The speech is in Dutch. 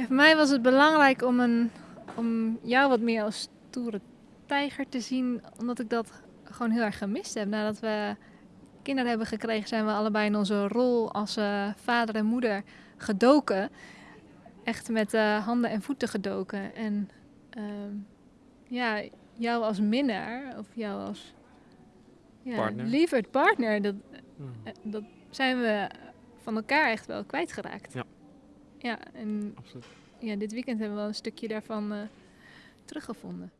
Ja, voor mij was het belangrijk om, een, om jou wat meer als stoere tijger te zien, omdat ik dat gewoon heel erg gemist heb. Nadat we kinderen hebben gekregen, zijn we allebei in onze rol als eh, vader en moeder gedoken. Echt met eh, handen en voeten gedoken. En ehm, ja, jou als minnaar, of jou als ja, Partner. lieverd partner, dat, Hmm. eh, dat zijn we van elkaar echt wel kwijtgeraakt. Ja. Ja, en Absoluut. ja, dit weekend hebben we wel een stukje daarvan eh, teruggevonden.